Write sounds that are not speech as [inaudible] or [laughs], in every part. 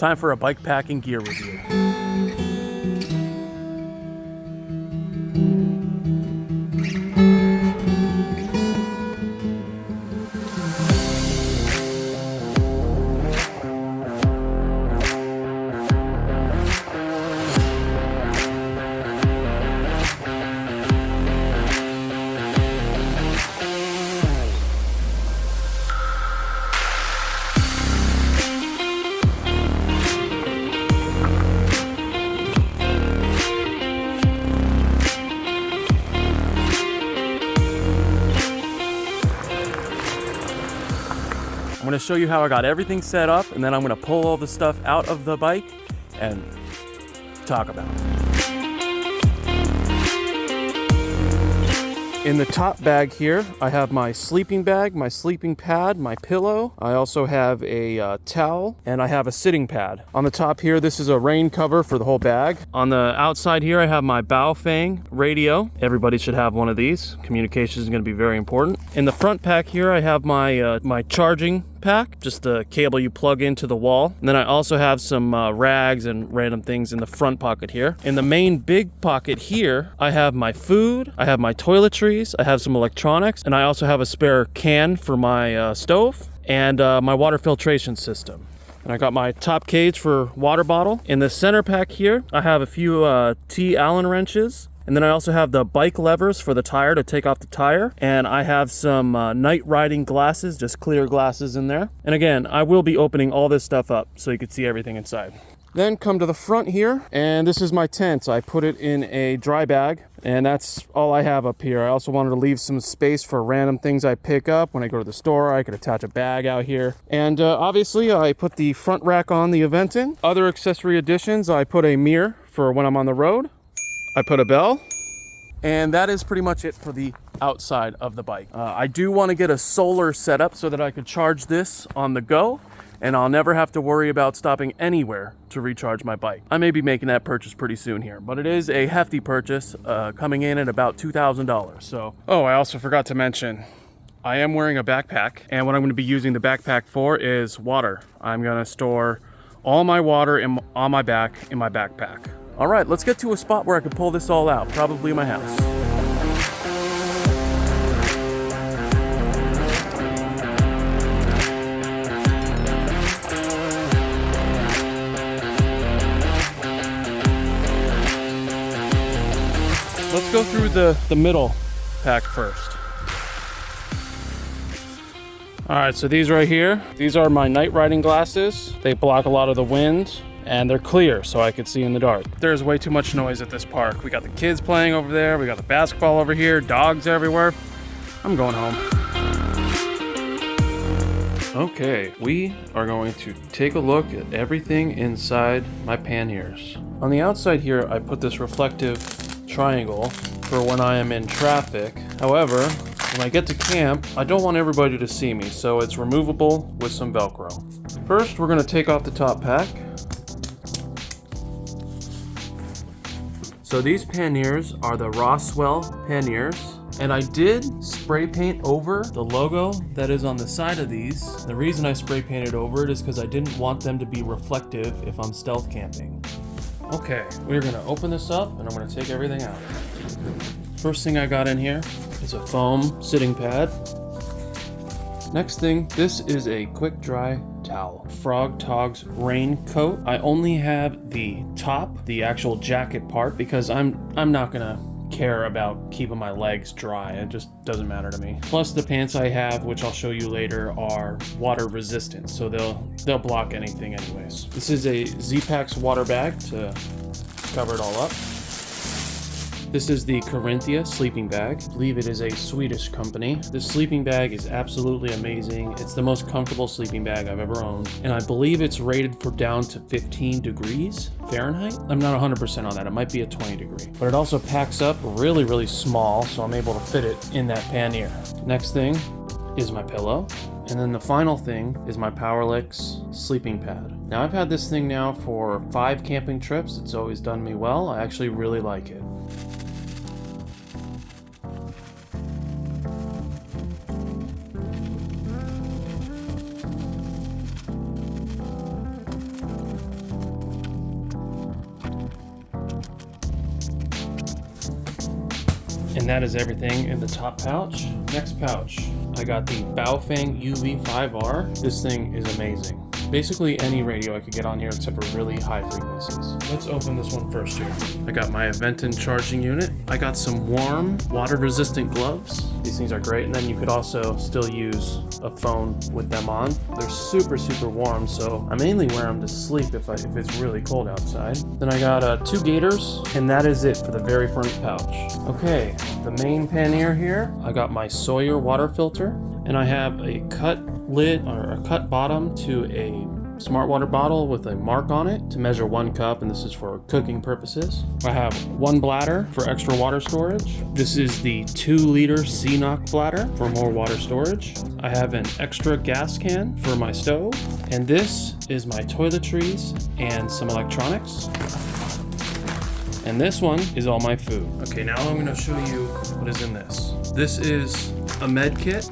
time for a bike packing gear review. Gonna show you how I got everything set up and then I'm gonna pull all the stuff out of the bike and talk about it. In the top bag here, I have my sleeping bag, my sleeping pad, my pillow. I also have a uh, towel and I have a sitting pad. On the top here, this is a rain cover for the whole bag. On the outside here, I have my Baofeng radio. Everybody should have one of these. Communication is going to be very important. In the front pack here, I have my uh, my charging pack, just a cable you plug into the wall. And then I also have some uh, rags and random things in the front pocket here. In the main big pocket here, I have my food, I have my toiletries, I have some electronics, and I also have a spare can for my uh, stove and uh, my water filtration system. And I got my top cage for water bottle. In the center pack here, I have a few uh, T Allen wrenches. And then I also have the bike levers for the tire to take off the tire. And I have some uh, night riding glasses, just clear glasses in there. And again, I will be opening all this stuff up so you can see everything inside. Then come to the front here, and this is my tent. I put it in a dry bag, and that's all I have up here. I also wanted to leave some space for random things I pick up. When I go to the store, I could attach a bag out here. And uh, obviously, I put the front rack on the Aventon. Other accessory additions, I put a mirror for when I'm on the road. I put a bell. And that is pretty much it for the outside of the bike. Uh, I do want to get a solar setup so that I could charge this on the go and I'll never have to worry about stopping anywhere to recharge my bike. I may be making that purchase pretty soon here, but it is a hefty purchase uh, coming in at about $2,000. So, oh, I also forgot to mention, I am wearing a backpack and what I'm gonna be using the backpack for is water. I'm gonna store all my water in, on my back in my backpack. All right, let's get to a spot where I can pull this all out, probably my house. Let's go through the, the middle pack first. All right, so these right here, these are my night riding glasses. They block a lot of the wind and they're clear so I can see in the dark. There's way too much noise at this park. We got the kids playing over there, we got the basketball over here, dogs everywhere. I'm going home. Okay, we are going to take a look at everything inside my panniers. On the outside here, I put this reflective triangle for when I am in traffic. However, when I get to camp, I don't want everybody to see me, so it's removable with some Velcro. First, we're gonna take off the top pack. So these panniers are the Roswheel panniers. And I did spray paint over the logo that is on the side of these. The reason I spray painted over it is because I didn't want them to be reflective if I'm stealth camping. Okay, we're gonna open this up and I'm gonna take everything out. First thing I got in here is a foam sitting pad. Next thing, this is a quick dry towel. Frog Togs raincoat. I only have the top, the actual jacket part, because I'm I'm not gonna care about keeping my legs dry. It just doesn't matter to me. Plus the pants I have, which I'll show you later, are water resistant, so they'll they'll block anything anyways. This is a Z-Packs water bag to cover it all up. This is the Carinthia sleeping bag. I believe it is a Swedish company. This sleeping bag is absolutely amazing. It's the most comfortable sleeping bag I've ever owned. And I believe it's rated for down to 15 degrees Fahrenheit. I'm not 100% on that. It might be a 20 degree. But it also packs up really, really small, so I'm able to fit it in that pannier. Next thing is my pillow. And then the final thing is my Powerlix sleeping pad. Now I've had this thing now for five camping trips. It's always done me well. I actually really like it. That is everything in the top pouch. Next pouch, I got the Baofeng UV5R. This thing is amazing. Basically any radio I could get on here except for really high frequencies. Let's open this one first here. I got my Aventon charging unit. I got some warm, water resistant gloves. These things are great and then you could also still use a phone with them on. They're super, super warm so I mainly wear them to sleep if, I, if it's really cold outside. Then I got uh, two gaiters and that is it for the very front pouch. Okay, the main pannier here, I got my Sawyer water filter and I have a cut lid or a cut bottom to a smart water bottle with a mark on it to measure one cup and this is for cooking purposes. I have one bladder for extra water storage. This is the two liter CNOC bladder for more water storage. I have an extra gas can for my stove and this is my toiletries and some electronics. And this one is all my food. Okay, now I'm gonna show you what is in this. This is a med kit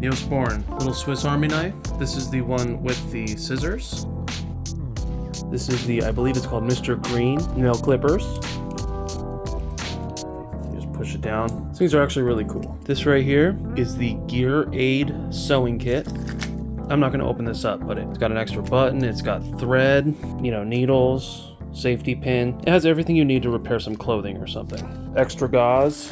Neosporin, little Swiss Army knife. This is the one with the scissors. This is the, I believe it's called Mr. Green nail clippers. You just push it down. These things are actually really cool. This right here is the Gear Aid sewing kit. I'm not going to open this up, but it's got an extra button, it's got thread, you know, needles, safety pin. It has everything you need to repair some clothing or something. Extra gauze,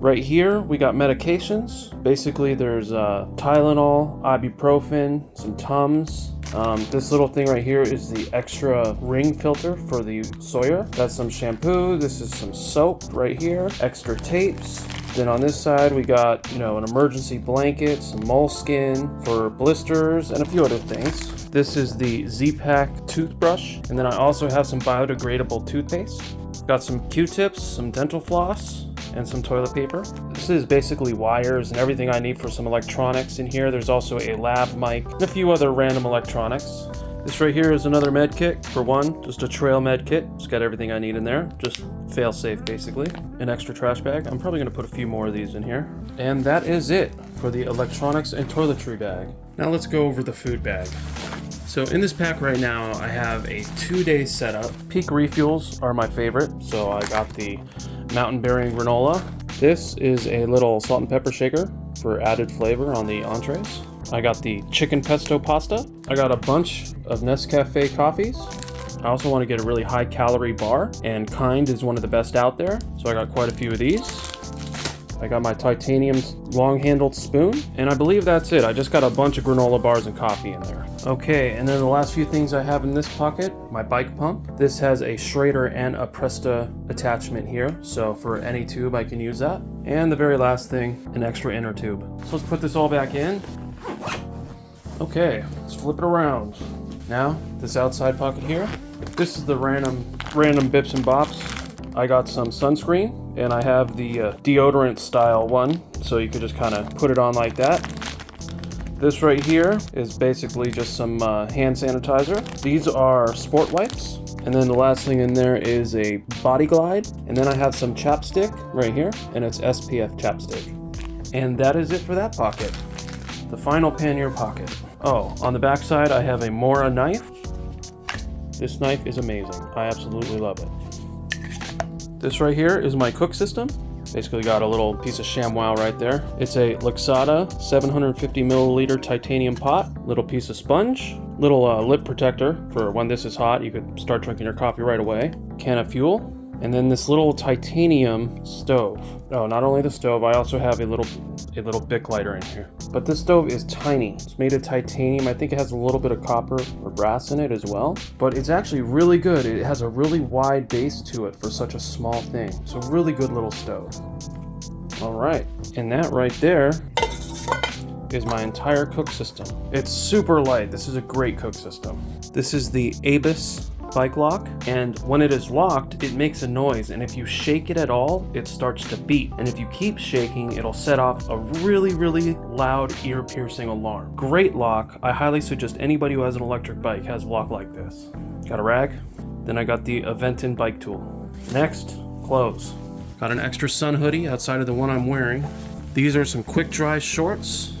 Right here, we got medications. Basically, there's uh, Tylenol, ibuprofen, some Tums. Um, this little thing right here is the extra ring filter for the Sawyer. That's some shampoo. This is some soap right here. Extra tapes. Then on this side, we got, you know, an emergency blanket, some moleskin for blisters, and a few other things. This is the Z-Pak toothbrush. And then I also have some biodegradable toothpaste. Got some Q-tips, some dental floss, and some toilet paper. This is basically wires and everything I need for some electronics in here. There's also a lab mic and a few other random electronics. This right here is another med kit for one, just a trail med kit. It's got everything I need in there, just fail safe basically. An extra trash bag. I'm probably gonna put a few more of these in here. And that is it for the electronics and toiletry bag. Now let's go over the food bag. So in this pack right now, I have a two-day setup. Peak refuels are my favorite, so I got the Mountain Berry granola. This is a little salt and pepper shaker for added flavor on the entrees. I got the chicken pesto pasta. I got a bunch of Nescafe coffees. I also want to get a really high calorie bar, and Kind is one of the best out there, so I got quite a few of these. I got my titanium long-handled spoon, and I believe that's it. I just got a bunch of granola bars and coffee in there. Okay, and then the last few things I have in this pocket, my bike pump. This has a Schrader and a Presta attachment here, so for any tube I can use that. And the very last thing, an extra inner tube. So let's put this all back in. Okay, let's flip it around. Now, this outside pocket here, this is the random, random bips and bops. I got some sunscreen, and I have the uh, deodorant style one so you could just kind of put it on like that this right here is basically just some uh, hand sanitizer. These are sport wipes. And then the last thing in there is a body glide. And then I have some chapstick right here and it's SPF chapstick. And that is it for that pocket. The final pannier pocket. Oh on the back side I have a Mora knife. This knife is amazing. I absolutely love it. This right here is my cook system. Basically got a little piece of ShamWow right there. It's a Lixada 750 milliliter titanium pot, little piece of sponge, little uh, lip protector for when this is hot, you could start drinking your coffee right away, can of fuel, and then this little titanium stove. Oh, not only the stove, I also have a little a little Bic lighter in here. But this stove is tiny. It's made of titanium. I think it has a little bit of copper or brass in it as well. But it's actually really good. It has a really wide base to it for such a small thing. It's a really good little stove. All right, and that right there is my entire cook system. It's super light. This is a great cook system. This is the Abus bike lock and when it is locked it makes a noise and if you shake it at all it starts to beep. And if you keep shaking it'll set off a really really loud ear-piercing alarm. Great lock. I highly suggest anybody who has an electric bike has a lock like this. Got a rag? Then i got the aventon bike tool. Next clothes. Got an extra sun hoodie outside of the one i'm wearing. These are some quick dry shorts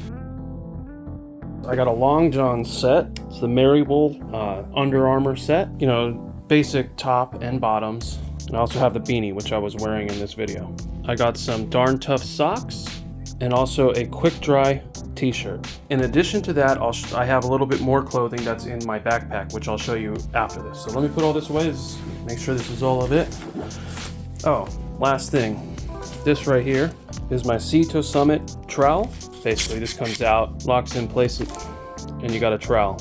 I got a long john set. It's the Meriwool uh, Under Armour set. You know, basic top and bottoms. And I also have the beanie, which I was wearing in this video. I got some Darn Tough socks and also a quick dry t-shirt. In addition to that, I'll I have a little bit more clothing that's in my backpack, which I'll show you after this. So let me put all this away, make sure this is all of it. Oh, last thing. This right here is my Sea to Summit trowel. Basically, this comes out, locks in place, and you got a trowel.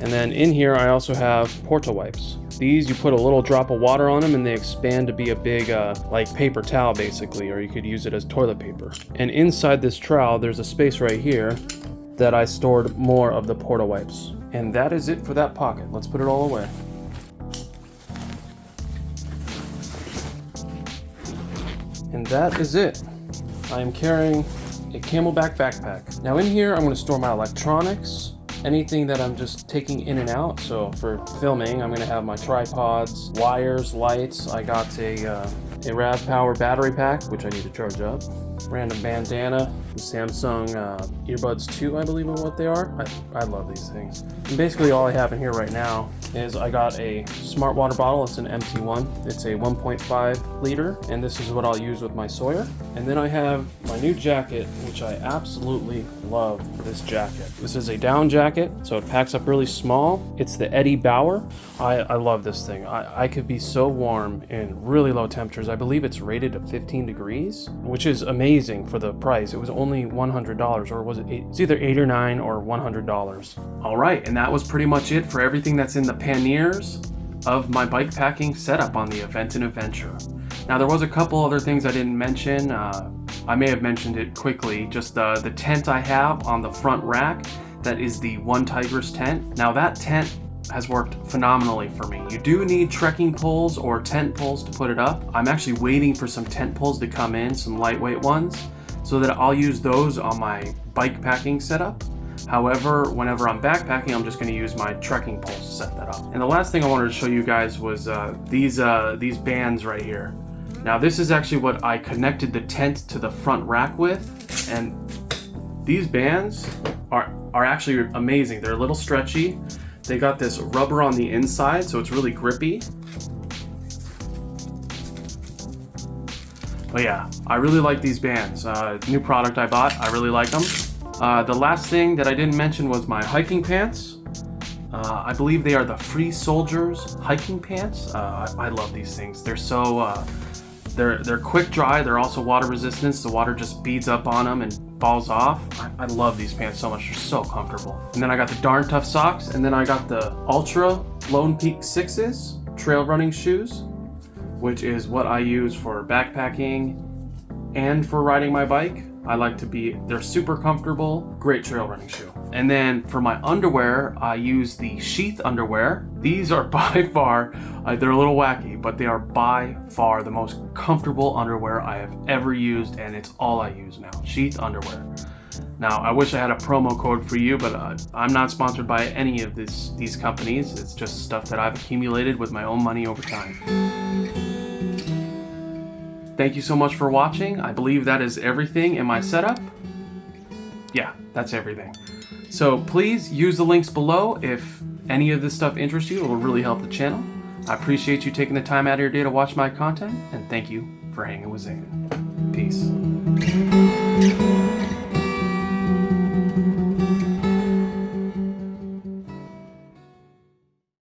And then in here, I also have Porta wipes. These, you put a little drop of water on them and they expand to be a big, uh, like paper towel basically, or you could use it as toilet paper. And inside this trowel, there's a space right here that I stored more of the Porta wipes. And that is it for that pocket. Let's put it all away. And that is it. I am carrying a CamelBak backpack. Now in here, I'm gonna store my electronics, anything that I'm just taking in and out. So for filming, I'm gonna have my tripods, wires, lights. I got a, uh, a RAV Power battery pack, which I need to charge up. Random bandana, Samsung uh, earbuds 2, I believe is what they are. I, I love these things. And basically all I have in here right now is I got a smart water bottle. It's an empty one. It's a 1.5 liter, and this is what I'll use with my Sawyer. And then I have my new jacket, which I absolutely love this jacket. This is a down jacket, so it packs up really small. It's the Eddie Bauer. I, I love this thing. I, I could be so warm in really low temperatures. I believe it's rated to 15 degrees, which is amazing for the price. It was only $100, or was it eight? It's either 8 or 9 or $100. All right, and that was pretty much it for everything that's in the panniers of my bike packing setup on the Aventon Adventure. Now there was a couple other things I didn't mention. Uh, I may have mentioned it quickly, just uh, the tent I have on the front rack, that is the OneTigris tent. Now that tent has worked phenomenally for me. You do need trekking poles or tent poles to put it up. I'm actually waiting for some tent poles to come in, some lightweight ones, so that I'll use those on my bike packing setup. However, whenever I'm backpacking, I'm just going to use my trekking poles to set that up. And the last thing I wanted to show you guys was uh, these uh, these bands right here. Now this is actually what I connected the tent to the front rack with, and these bands are, are actually amazing. They're a little stretchy. They got this rubber on the inside, so it's really grippy. But yeah, I really like these bands. Uh, new product I bought, I really like them. Uh, the last thing that I didn't mention was my hiking pants. Uh, I believe they are the Free Soldiers hiking pants. Uh, I, I, love these things. They're so, uh, they're, they're quick dry. They're also water resistant. The water just beads up on them and falls off. I, I love these pants so much. They're so comfortable. And then I got the Darn Tough socks. And then I got the Altra Lone Peak 6s trail running shoes, which is what I use for backpacking and for riding my bike. I like to be, they're super comfortable, great trail running shoe. And then for my underwear, I use the Sheath underwear. These are [laughs] by far, uh, they're a little wacky, but they are by far the most comfortable underwear I have ever used, and it's all I use now, Sheath underwear. Now, I wish I had a promo code for you, but uh, I'm not sponsored by any of this, these companies. It's just stuff that I've accumulated with my own money over time. Thank you so much for watching. I believe that is everything in my setup. Yeah, that's everything. So please use the links below if any of this stuff interests you. It will really help the channel. I appreciate you taking the time out of your day to watch my content, and thank you for hanging with Zanen. Peace.